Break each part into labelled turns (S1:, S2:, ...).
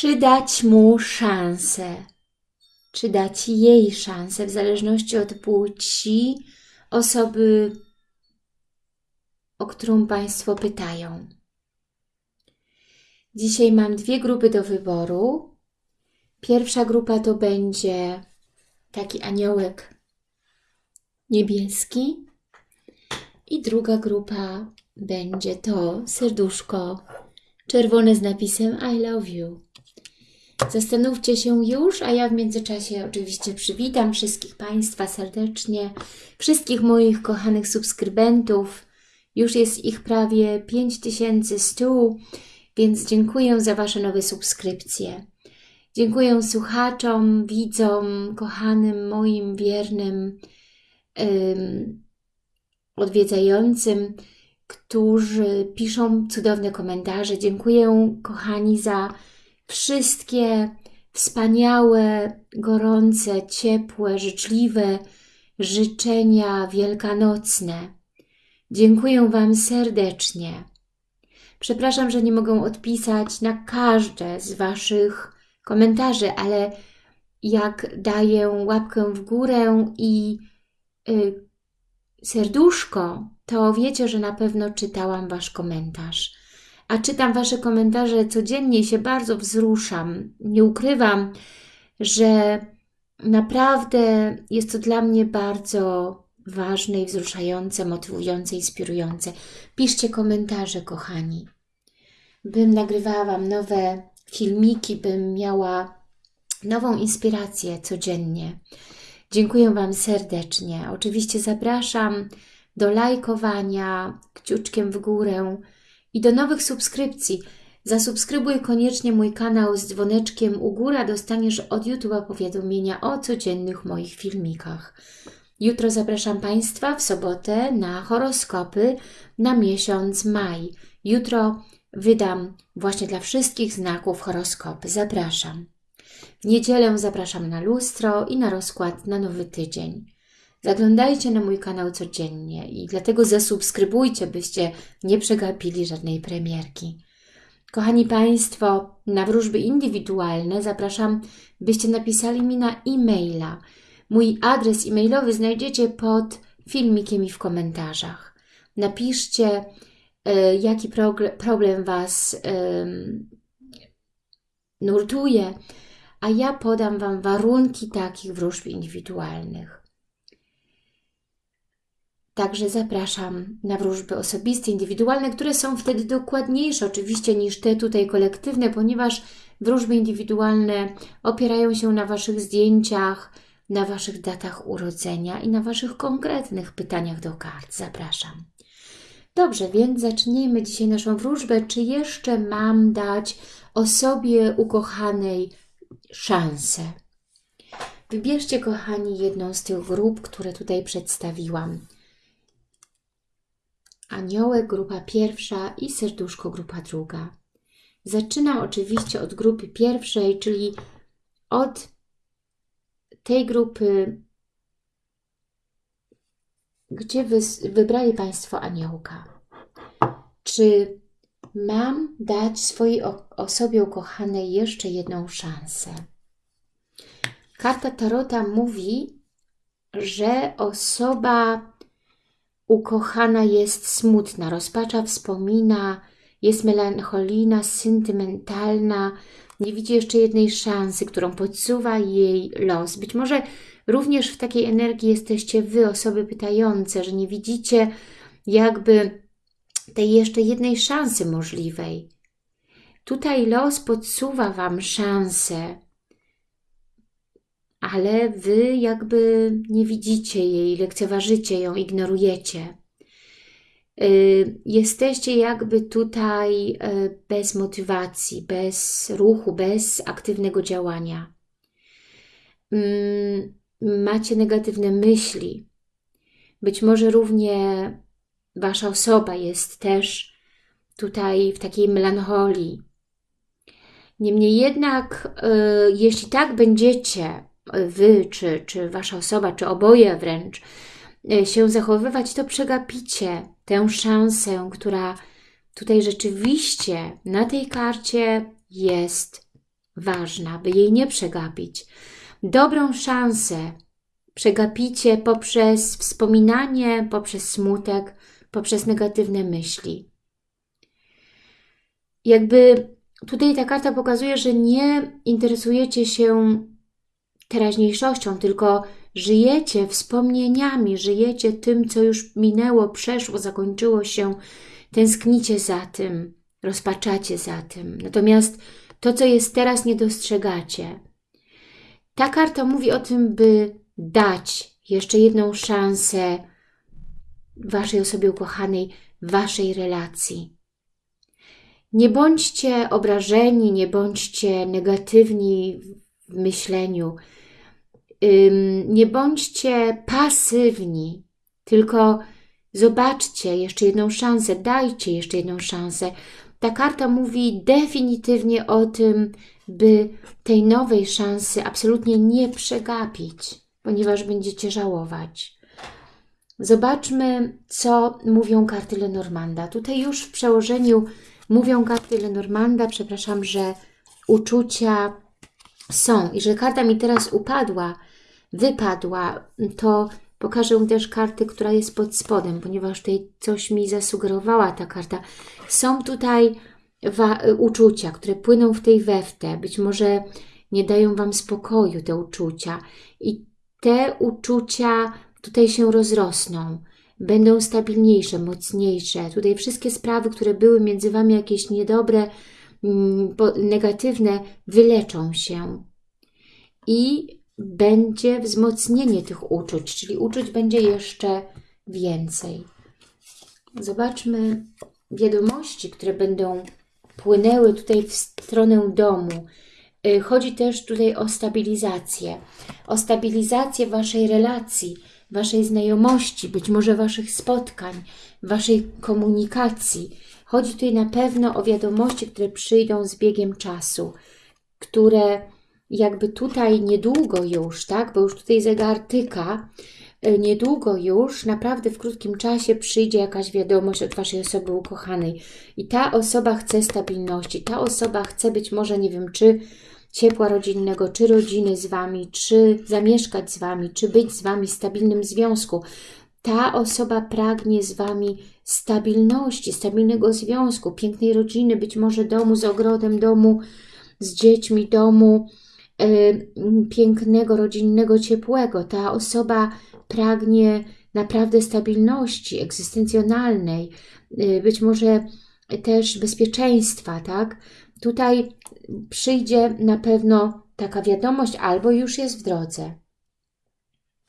S1: Czy dać mu szansę? Czy dać jej szansę, w zależności od płci osoby, o którą Państwo pytają? Dzisiaj mam dwie grupy do wyboru. Pierwsza grupa to będzie taki aniołek niebieski i druga grupa będzie to serduszko czerwone z napisem I love you. Zastanówcie się już, a ja w międzyczasie oczywiście przywitam wszystkich Państwa serdecznie, wszystkich moich kochanych subskrybentów. Już jest ich prawie 5100, więc dziękuję za Wasze nowe subskrypcje. Dziękuję słuchaczom, widzom, kochanym, moim wiernym um, odwiedzającym, którzy piszą cudowne komentarze. Dziękuję, kochani, za wszystkie wspaniałe, gorące, ciepłe, życzliwe życzenia wielkanocne. Dziękuję Wam serdecznie. Przepraszam, że nie mogę odpisać na każde z Waszych komentarzy, ale jak daję łapkę w górę i y, serduszko, to wiecie, że na pewno czytałam Wasz komentarz. A czytam Wasze komentarze codziennie i się bardzo wzruszam. Nie ukrywam, że naprawdę jest to dla mnie bardzo ważne i wzruszające, motywujące, inspirujące. Piszcie komentarze, kochani. Bym nagrywała Wam nowe filmiki, bym miała nową inspirację codziennie. Dziękuję Wam serdecznie. Oczywiście zapraszam do lajkowania, kciuczkiem w górę i do nowych subskrypcji. Zasubskrybuj koniecznie mój kanał z dzwoneczkiem u góra, dostaniesz od YouTube'a powiadomienia o codziennych moich filmikach. Jutro zapraszam Państwa w sobotę na horoskopy na miesiąc maj. Jutro wydam właśnie dla wszystkich znaków horoskopy. Zapraszam. W niedzielę zapraszam na lustro i na rozkład na nowy tydzień. Zaglądajcie na mój kanał codziennie i dlatego zasubskrybujcie, byście nie przegapili żadnej premierki. Kochani Państwo, na wróżby indywidualne zapraszam, byście napisali mi na e-maila. Mój adres e-mailowy znajdziecie pod filmikiem i w komentarzach. Napiszcie, y, jaki problem Was nurtuje, a ja podam Wam warunki takich wróżb indywidualnych. Także zapraszam na wróżby osobiste, indywidualne, które są wtedy dokładniejsze oczywiście niż te tutaj kolektywne, ponieważ wróżby indywidualne opierają się na Waszych zdjęciach, na Waszych datach urodzenia i na Waszych konkretnych pytaniach do kart. Zapraszam. Dobrze, więc zacznijmy dzisiaj naszą wróżbę. Czy jeszcze mam dać osobie ukochanej szansę? Wybierzcie, kochani, jedną z tych grup, które tutaj przedstawiłam. Aniołek grupa pierwsza i serduszko grupa druga. Zaczynam oczywiście od grupy pierwszej, czyli od tej grupy, gdzie wy, wybrali Państwo aniołka. Czy mam dać swojej osobie ukochanej jeszcze jedną szansę? Karta Tarota mówi, że osoba Ukochana jest smutna, rozpacza wspomina, jest melancholijna, sentymentalna, nie widzi jeszcze jednej szansy, którą podsuwa jej los. Być może również w takiej energii jesteście Wy, osoby pytające, że nie widzicie jakby tej jeszcze jednej szansy możliwej. Tutaj los podsuwa Wam szansę, ale Wy jakby nie widzicie jej, lekceważycie ją, ignorujecie. Y, jesteście jakby tutaj y, bez motywacji, bez ruchu, bez aktywnego działania. Mm, macie negatywne myśli. Być może równie Wasza osoba jest też tutaj w takiej melancholii. Niemniej jednak, y, jeśli tak będziecie Wy, czy, czy Wasza osoba, czy oboje wręcz, e, się zachowywać, to przegapicie tę szansę, która tutaj rzeczywiście na tej karcie jest ważna, by jej nie przegapić. Dobrą szansę przegapicie poprzez wspominanie, poprzez smutek, poprzez negatywne myśli. Jakby tutaj ta karta pokazuje, że nie interesujecie się teraźniejszością, tylko żyjecie wspomnieniami, żyjecie tym, co już minęło, przeszło, zakończyło się, tęsknicie za tym, rozpaczacie za tym. Natomiast to, co jest teraz, nie dostrzegacie. Ta karta mówi o tym, by dać jeszcze jedną szansę Waszej osobie ukochanej, Waszej relacji. Nie bądźcie obrażeni, nie bądźcie negatywni w myśleniu, nie bądźcie pasywni, tylko zobaczcie jeszcze jedną szansę, dajcie jeszcze jedną szansę. Ta karta mówi definitywnie o tym, by tej nowej szansy absolutnie nie przegapić, ponieważ będziecie żałować. Zobaczmy, co mówią karty Lenormanda. Tutaj już w przełożeniu mówią karty Lenormanda, przepraszam, że uczucia są i że karta mi teraz upadła, wypadła, to pokażę też kartę, która jest pod spodem, ponieważ tutaj coś mi zasugerowała ta karta. Są tutaj uczucia, które płyną w tej weftę, być może nie dają Wam spokoju te uczucia i te uczucia tutaj się rozrosną, będą stabilniejsze, mocniejsze. Tutaj wszystkie sprawy, które były między Wami jakieś niedobre, negatywne, wyleczą się i będzie wzmocnienie tych uczuć, czyli uczuć będzie jeszcze więcej. Zobaczmy wiadomości, które będą płynęły tutaj w stronę domu. Y, chodzi też tutaj o stabilizację, o stabilizację Waszej relacji, Waszej znajomości, być może Waszych spotkań, Waszej komunikacji. Chodzi tutaj na pewno o wiadomości, które przyjdą z biegiem czasu, które jakby tutaj niedługo już, tak, bo już tutaj zegar tyka, e, niedługo już, naprawdę w krótkim czasie przyjdzie jakaś wiadomość od Waszej osoby ukochanej i ta osoba chce stabilności, ta osoba chce być może, nie wiem, czy ciepła rodzinnego, czy rodziny z Wami, czy zamieszkać z Wami, czy być z Wami w stabilnym związku. Ta osoba pragnie z Wami stabilności, stabilnego związku, pięknej rodziny, być może domu z ogrodem, domu z dziećmi, domu Y, pięknego, rodzinnego, ciepłego. Ta osoba pragnie naprawdę stabilności egzystencjonalnej, y, być może też bezpieczeństwa, tak? Tutaj przyjdzie na pewno taka wiadomość albo już jest w drodze.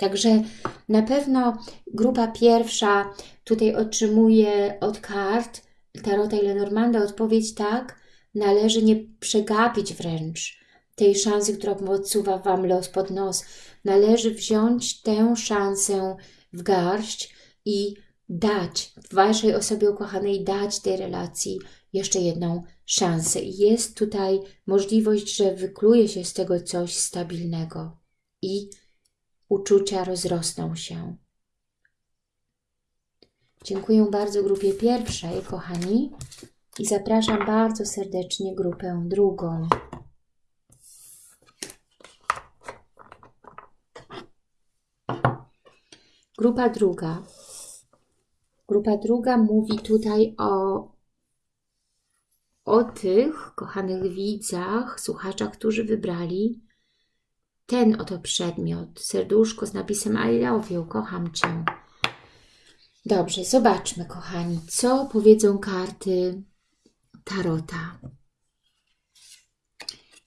S1: Także na pewno grupa pierwsza tutaj otrzymuje od kart Tarota i Lenormanda odpowiedź tak, należy nie przegapić wręcz tej szansy, którą odsuwa Wam los pod nos. Należy wziąć tę szansę w garść i dać Waszej osobie ukochanej, dać tej relacji jeszcze jedną szansę. Jest tutaj możliwość, że wykluje się z tego coś stabilnego i uczucia rozrosną się. Dziękuję bardzo grupie pierwszej, kochani, i zapraszam bardzo serdecznie grupę drugą. Grupa druga. Grupa druga mówi tutaj o, o tych kochanych widzach, słuchaczach, którzy wybrali ten oto przedmiot. Serduszko z napisem I love you, kocham Cię. Dobrze, zobaczmy, kochani, co powiedzą karty Tarota.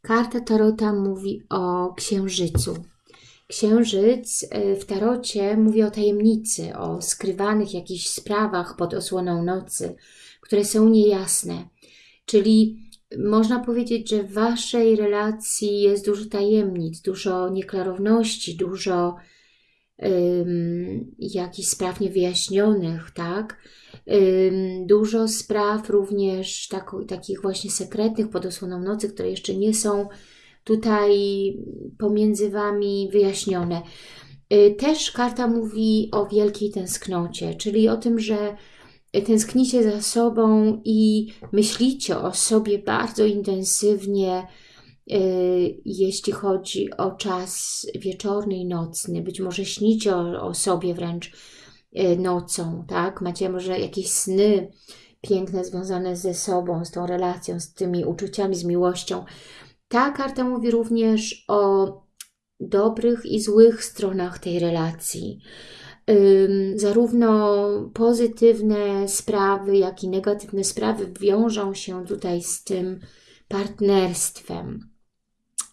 S1: Karta Tarota mówi o księżycu. Księżyc e, w tarocie mówi o tajemnicy, o skrywanych jakichś sprawach pod osłoną nocy, które są niejasne. Czyli można powiedzieć, że w Waszej relacji jest dużo tajemnic, dużo nieklarowności, dużo um, jakichś spraw niewyjaśnionych, tak? Dużo spraw również tak, takich właśnie sekretnych pod osłoną nocy, które jeszcze nie są tutaj pomiędzy Wami wyjaśnione. Y, też karta mówi o wielkiej tęsknocie, czyli o tym, że tęsknicie za sobą i myślicie o sobie bardzo intensywnie, jeśli chodzi o czas wieczorny i nocny. Być może śnicie o, o sobie wręcz nocą, tak? Macie może jakieś sny piękne związane ze sobą, z tą relacją, z tymi uczuciami, z miłością. Ta karta mówi również o dobrych i złych stronach tej relacji. Zarówno pozytywne sprawy, jak i negatywne sprawy wiążą się tutaj z tym partnerstwem.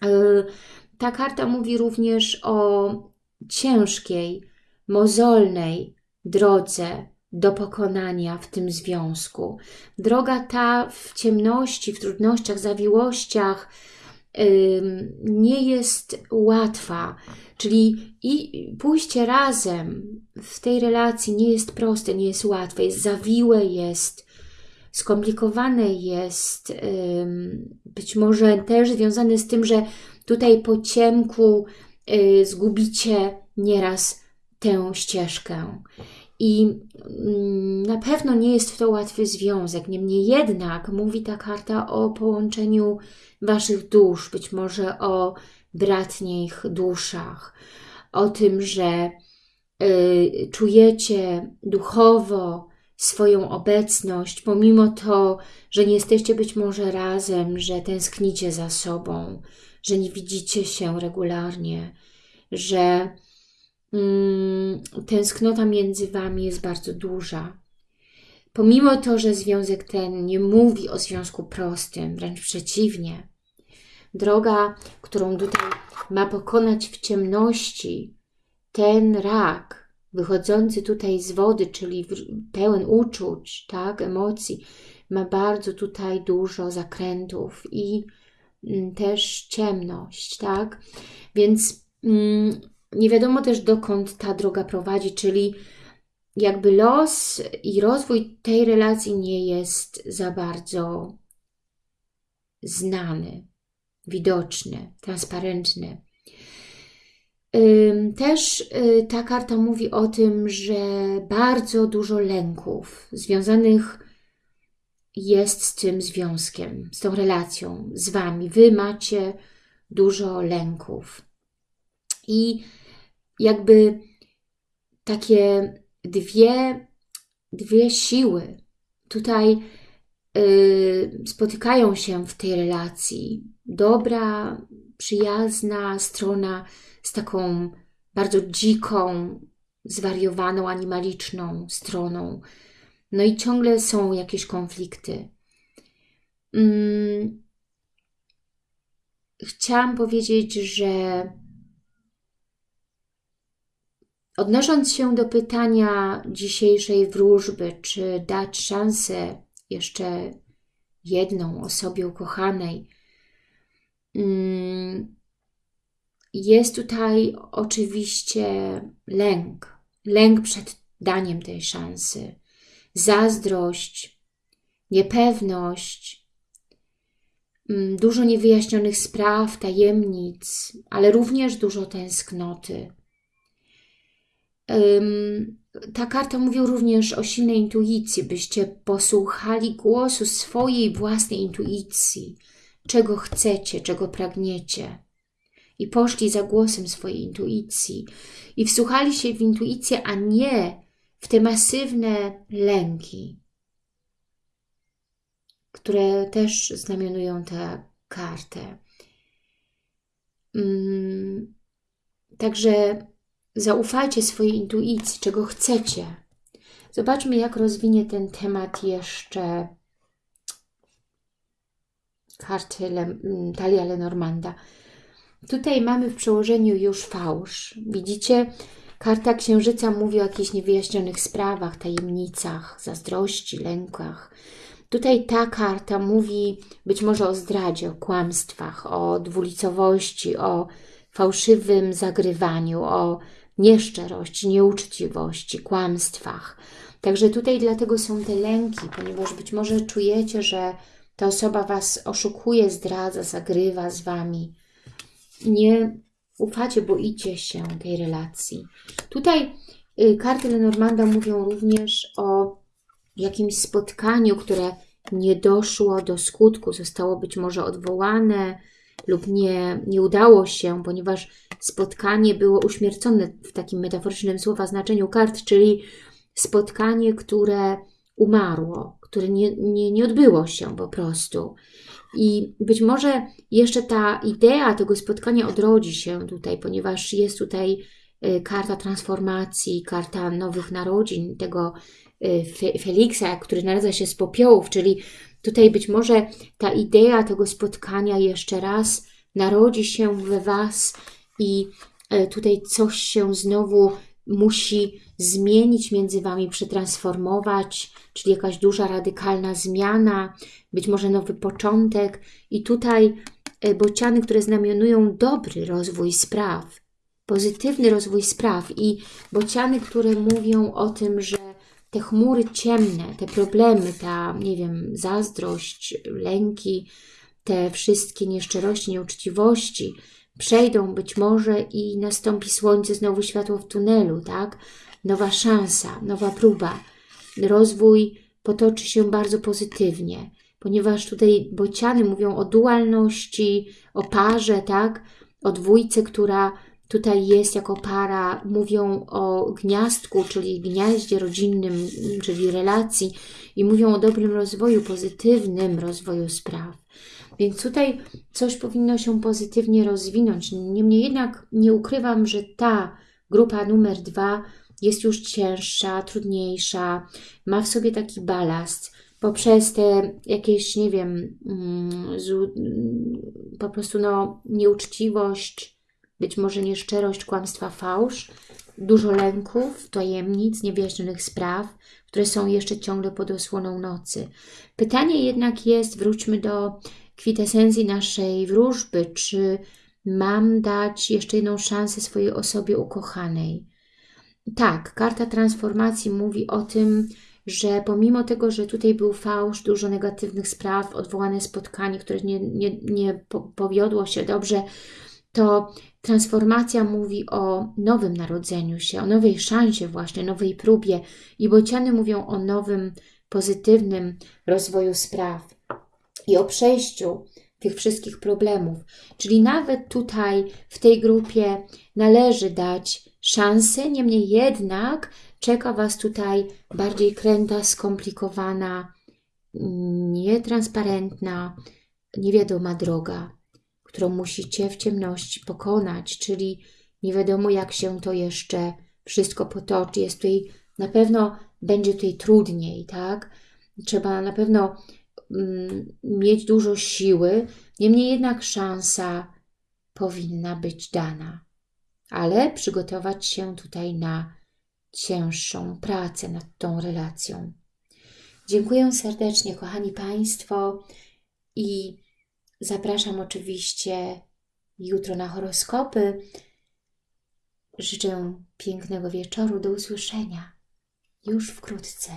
S1: Y, ta karta mówi również o ciężkiej, mozolnej drodze do pokonania w tym związku. Droga ta w ciemności, w trudnościach, zawiłościach, nie jest łatwa, czyli i pójście razem w tej relacji nie jest proste, nie jest łatwe, jest zawiłe, jest skomplikowane, jest być może też związane z tym, że tutaj po ciemku y, zgubicie nieraz tę ścieżkę. I mm, na pewno nie jest to łatwy związek. Niemniej jednak mówi ta karta o połączeniu Waszych dusz, być może o bratnich duszach, o tym, że y, czujecie duchowo swoją obecność, pomimo to, że nie jesteście być może razem, że tęsknicie za sobą, że nie widzicie się regularnie, że tęsknota między Wami jest bardzo duża. Pomimo to, że związek ten nie mówi o związku prostym, wręcz przeciwnie, droga, którą tutaj ma pokonać w ciemności ten rak, wychodzący tutaj z wody, czyli pełen uczuć, tak, emocji, ma bardzo tutaj dużo zakrętów i mm, też ciemność, tak? Więc mm, nie wiadomo też dokąd ta droga prowadzi, czyli jakby los i rozwój tej relacji nie jest za bardzo znany, widoczny, transparentny. Też y, ta karta mówi o tym, że bardzo dużo lęków związanych jest z tym związkiem, z tą relacją, z Wami. Wy macie dużo lęków. I jakby takie dwie, dwie siły tutaj yy, spotykają się w tej relacji. Dobra, przyjazna strona z taką bardzo dziką, zwariowaną, animaliczną stroną. No i ciągle są jakieś konflikty. Hmm. Chciałam powiedzieć, że Odnosząc się do pytania dzisiejszej wróżby, czy dać szansę jeszcze jedną osobie ukochanej, mm, jest tutaj oczywiście lęk. Lęk przed daniem tej szansy, zazdrość, niepewność, mm, dużo niewyjaśnionych spraw, tajemnic, ale również dużo tęsknoty ta karta mówi również o silnej intuicji, byście posłuchali głosu swojej własnej intuicji, czego chcecie, czego pragniecie. I poszli za głosem swojej intuicji i wsłuchali się w intuicję, a nie w te masywne lęki, które też znamionują tę kartę. Także Zaufajcie swojej intuicji, czego chcecie. Zobaczmy, jak rozwinie ten temat jeszcze karty Le, Talia Lenormanda. Tutaj mamy w przełożeniu już fałsz. Widzicie, karta księżyca mówi o jakichś niewyjaśnionych sprawach, tajemnicach, zazdrości, lękach. Tutaj ta karta mówi być może o zdradzie, o kłamstwach, o dwulicowości, o fałszywym zagrywaniu, o nieszczerości, nieuczciwości, kłamstwach. Także tutaj dlatego są te lęki, ponieważ być może czujecie, że ta osoba Was oszukuje, zdradza, zagrywa z Wami. Nie ufacie, boicie się tej relacji. Tutaj y, karty Lenormanda mówią również o jakimś spotkaniu, które nie doszło do skutku, zostało być może odwołane, lub nie, nie udało się, ponieważ spotkanie było uśmiercone w takim metaforycznym słowa znaczeniu kart, czyli spotkanie, które umarło, które nie, nie, nie odbyło się po prostu. I być może jeszcze ta idea tego spotkania odrodzi się tutaj, ponieważ jest tutaj y, karta transformacji, karta nowych narodzin, tego y, Feliksa, który narodza się z popiołów, czyli tutaj być może ta idea tego spotkania jeszcze raz narodzi się we Was i y, tutaj coś się znowu musi zmienić między Wami, przetransformować, czyli jakaś duża, radykalna zmiana, być może nowy początek. I tutaj e, bociany, które znamionują dobry rozwój spraw, pozytywny rozwój spraw i bociany, które mówią o tym, że te chmury ciemne, te problemy, ta, nie wiem, zazdrość, lęki, te wszystkie nieszczerości, nieuczciwości przejdą być może i nastąpi słońce, znowu światło w tunelu, tak? Nowa szansa, nowa próba. Rozwój potoczy się bardzo pozytywnie, ponieważ tutaj bociany mówią o dualności, o parze, tak? O dwójce, która tutaj jest jako para, mówią o gniazdku, czyli gniaździe rodzinnym, czyli relacji i mówią o dobrym rozwoju, pozytywnym rozwoju spraw. Więc tutaj coś powinno się pozytywnie rozwinąć. Niemniej jednak nie ukrywam, że ta grupa numer dwa jest już cięższa, trudniejsza, ma w sobie taki balast poprzez te jakieś, nie wiem, mm, po prostu no, nieuczciwość, być może nieszczerość, kłamstwa, fałsz, dużo lęków, tajemnic, niewyjaśnionych spraw, które są jeszcze ciągle pod osłoną nocy. Pytanie jednak jest, wróćmy do kwintesencji naszej wróżby, czy mam dać jeszcze jedną szansę swojej osobie ukochanej. Tak, karta transformacji mówi o tym, że pomimo tego, że tutaj był fałsz, dużo negatywnych spraw, odwołane spotkanie, które nie, nie, nie powiodło się dobrze, to transformacja mówi o nowym narodzeniu się, o nowej szansie właśnie, nowej próbie i bociany mówią o nowym, pozytywnym rozwoju spraw i o przejściu tych wszystkich problemów. Czyli nawet tutaj w tej grupie należy dać szansę, niemniej jednak czeka Was tutaj bardziej kręta, skomplikowana, nietransparentna, niewiadoma droga, którą musicie w ciemności pokonać, czyli nie wiadomo jak się to jeszcze wszystko potoczy. Jest tutaj, na pewno będzie tutaj trudniej, tak? Trzeba na pewno Mm, mieć dużo siły, niemniej jednak szansa powinna być dana. Ale przygotować się tutaj na cięższą pracę nad tą relacją. Dziękuję serdecznie, kochani Państwo, i zapraszam oczywiście jutro na horoskopy. Życzę pięknego wieczoru. Do usłyszenia już wkrótce.